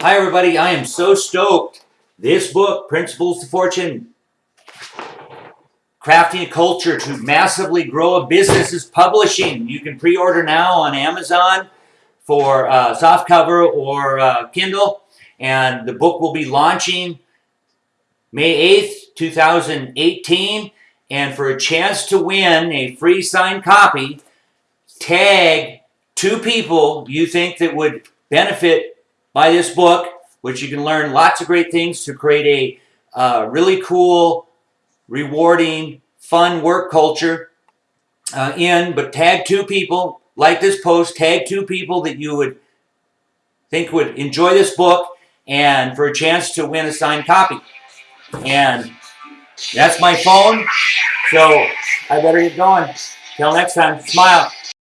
Hi, everybody. I am so stoked. This book, Principles to Fortune Crafting a Culture to Massively Grow a Business, is publishing. You can pre order now on Amazon for uh, softcover or uh, Kindle. And the book will be launching May 8th, 2018. And for a chance to win a free signed copy, tag two people you think that would benefit by this book, which you can learn lots of great things to create a uh, really cool, rewarding, fun work culture uh, in. But tag two people, like this post, tag two people that you would think would enjoy this book and for a chance to win a signed copy. And that's my phone. So I better get going. Till next time, smile.